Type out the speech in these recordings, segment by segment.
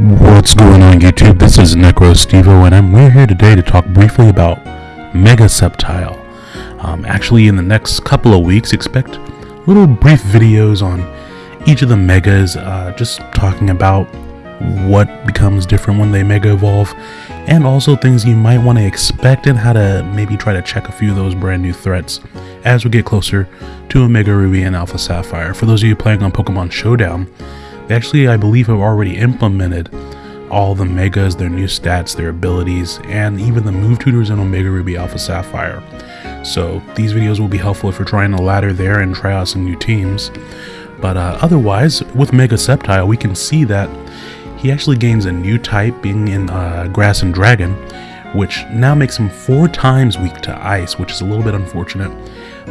What's going on YouTube? This is NecroStevo and I'm we're here today to talk briefly about Mega Sceptile. Um, actually in the next couple of weeks expect little brief videos on each of the megas, uh, just talking about what becomes different when they mega evolve and also things you might want to expect and how to maybe try to check a few of those brand new threats as we get closer to Omega Ruby and Alpha Sapphire. For those of you playing on Pokemon Showdown, they actually, I believe, have already implemented all the megas, their new stats, their abilities, and even the move tutors in Omega Ruby Alpha Sapphire. So these videos will be helpful if you're trying to ladder there and try out some new teams. But uh, otherwise, with Mega Sceptile, we can see that he actually gains a new type, being in uh, Grass and Dragon, which now makes him four times weak to Ice, which is a little bit unfortunate.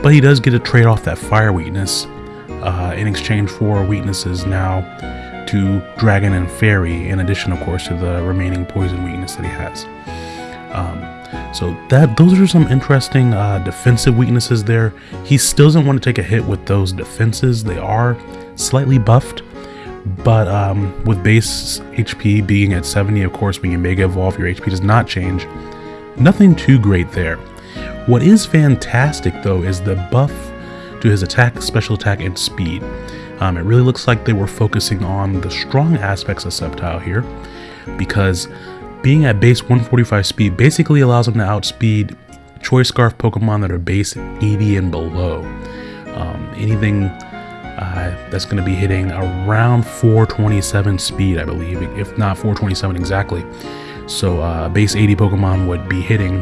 But he does get to trade off that Fire weakness, uh, in exchange for weaknesses now to Dragon and Fairy, in addition, of course, to the remaining poison weakness that he has. Um, so that those are some interesting uh, defensive weaknesses there. He still doesn't want to take a hit with those defenses. They are slightly buffed, but um, with base HP being at 70, of course, when you Mega Evolve, your HP does not change. Nothing too great there. What is fantastic, though, is the buff to his attack, special attack, and speed. Um, it really looks like they were focusing on the strong aspects of Sceptile here, because being at base 145 speed basically allows him to outspeed Choice Scarf Pokemon that are base 80 and below. Um, anything uh, that's going to be hitting around 427 speed, I believe, if not 427 exactly. So uh, base 80 Pokemon would be hitting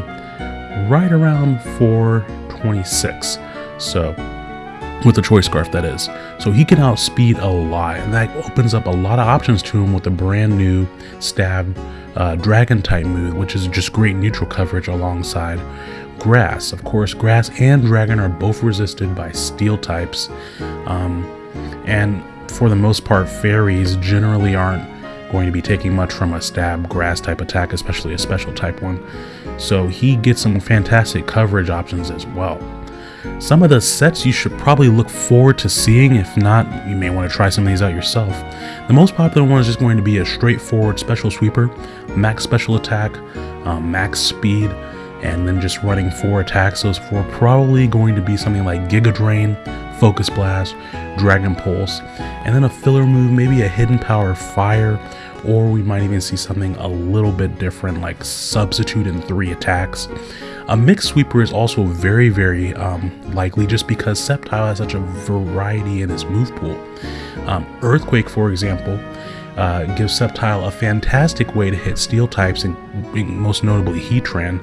right around 426. So with the choice scarf that is. So he can outspeed a lot and that opens up a lot of options to him with the brand new stab uh, dragon type move which is just great neutral coverage alongside grass. Of course grass and dragon are both resisted by steel types um, and for the most part fairies generally aren't going to be taking much from a stab grass type attack especially a special type one. So he gets some fantastic coverage options as well some of the sets you should probably look forward to seeing, if not, you may want to try some of these out yourself. The most popular one is just going to be a straightforward special sweeper, max special attack, um, max speed, and then just running four attacks. Those four probably going to be something like Giga Drain, Focus Blast, Dragon Pulse, and then a filler move, maybe a Hidden Power Fire, or we might even see something a little bit different like Substitute in three attacks. A mixed sweeper is also very, very um, likely just because Sceptile has such a variety in its move pool. Um, Earthquake, for example, uh, gives Sceptile a fantastic way to hit steel types, and most notably Heatran,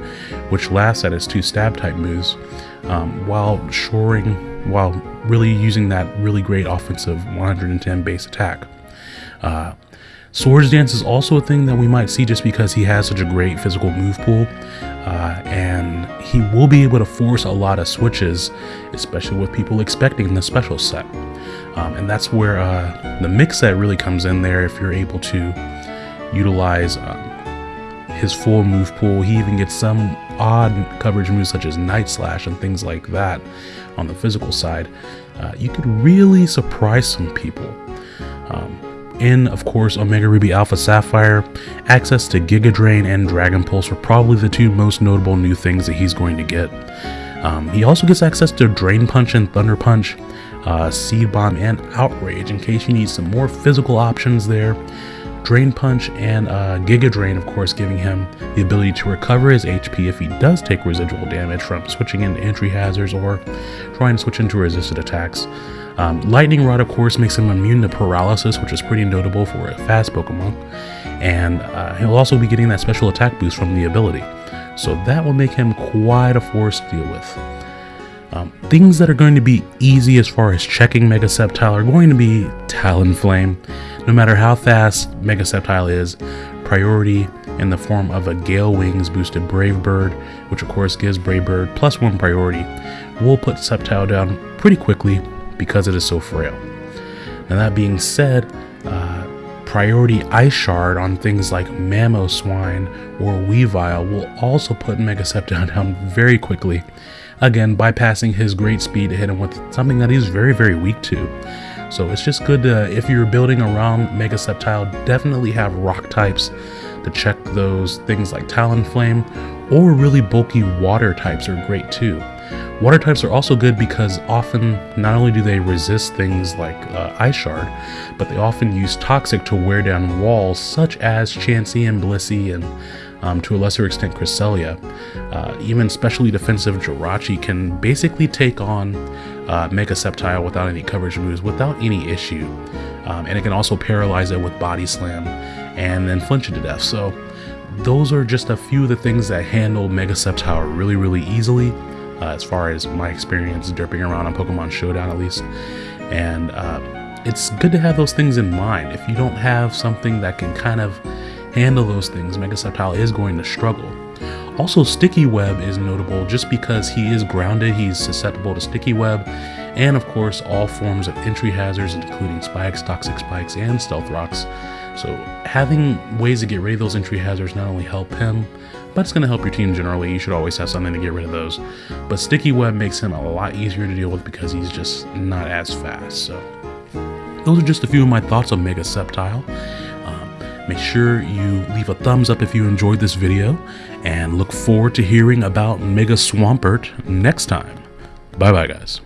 which laughs at its two stab type moves, um, while shoring, while really using that really great offensive 110 base attack. Uh, Swords Dance is also a thing that we might see just because he has such a great physical move pool, uh, and he will be able to force a lot of switches, especially with people expecting the special set. Um, and that's where uh, the mix set really comes in there if you're able to utilize um, his full move pool. He even gets some odd coverage moves such as Night Slash and things like that on the physical side. Uh, you could really surprise some people. Um, in, of course, Omega Ruby Alpha Sapphire, access to Giga Drain and Dragon Pulse are probably the two most notable new things that he's going to get. Um, he also gets access to Drain Punch and Thunder Punch, uh, Seed Bomb, and Outrage in case you need some more physical options there. Drain Punch and uh, Giga Drain, of course, giving him the ability to recover his HP if he does take residual damage from switching into entry hazards or trying to switch into resisted attacks. Um, Lightning Rod, of course, makes him immune to paralysis, which is pretty notable for a fast Pokemon. And uh, he'll also be getting that special attack boost from the ability. So that will make him quite a force to deal with. Um, things that are going to be easy as far as checking Mega Sceptile are going to be Talonflame. No matter how fast Mega Sceptile is, priority in the form of a Gale Wings boosted Brave Bird, which of course gives Brave Bird plus one priority, will put Sceptile down pretty quickly because it is so frail. Now that being said, uh, priority ice shard on things like Mamoswine or Weavile will also put Mega Sceptile down very quickly, again bypassing his great speed to hit him with something that he's very very weak to. So it's just good to, if you're building around Mega Sceptile, definitely have rock types to check those things like Talonflame, or really bulky water types are great too. Water types are also good because often not only do they resist things like uh, Ice Shard, but they often use Toxic to wear down walls such as Chansey and Blissey and um, to a lesser extent Cresselia. Uh, even specially defensive Jirachi can basically take on uh, Mega Sceptile without any coverage moves without any issue. Um, and it can also paralyze it with Body Slam and then flinch it to death. So those are just a few of the things that handle Mega Sceptile really, really easily uh, as far as my experience derping around on Pokemon Showdown at least. And uh, it's good to have those things in mind. If you don't have something that can kind of handle those things, Mega Sceptile is going to struggle. Also, Sticky Web is notable just because he is grounded, he's susceptible to Sticky Web, and of course all forms of entry hazards including spikes, toxic spikes, and stealth rocks. So having ways to get rid of those entry hazards not only help him, but it's going to help your team generally. You should always have something to get rid of those. But Sticky Web makes him a lot easier to deal with because he's just not as fast. So those are just a few of my thoughts on Mega Sceptile. Make sure you leave a thumbs up if you enjoyed this video and look forward to hearing about Mega Swampert next time. Bye bye guys.